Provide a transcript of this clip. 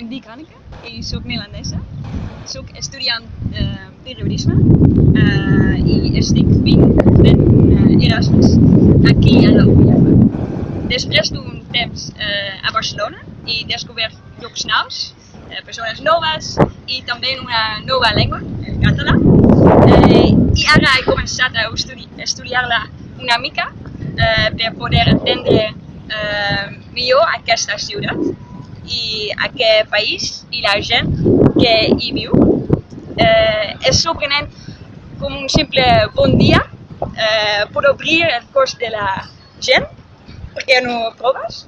em dic Anneke i sóc neerlandesa. Sóc estudiant eh, periodisme eh, i estic fent, eh, Erasmus aquí a la UNIF. Després d'un temps eh, a Barcelona he descobert llocs nous, eh, persones noves i també una nova llengua, el català. Eh, I ara he començat a estudi estudiar-la una mica eh, per poder entendre eh, millor aquesta ciutat i aquest país i la gent que hi viu. Eh, és sorprenent com un simple bon dia eh, pot obrir el cos de la gent, perquè no proves,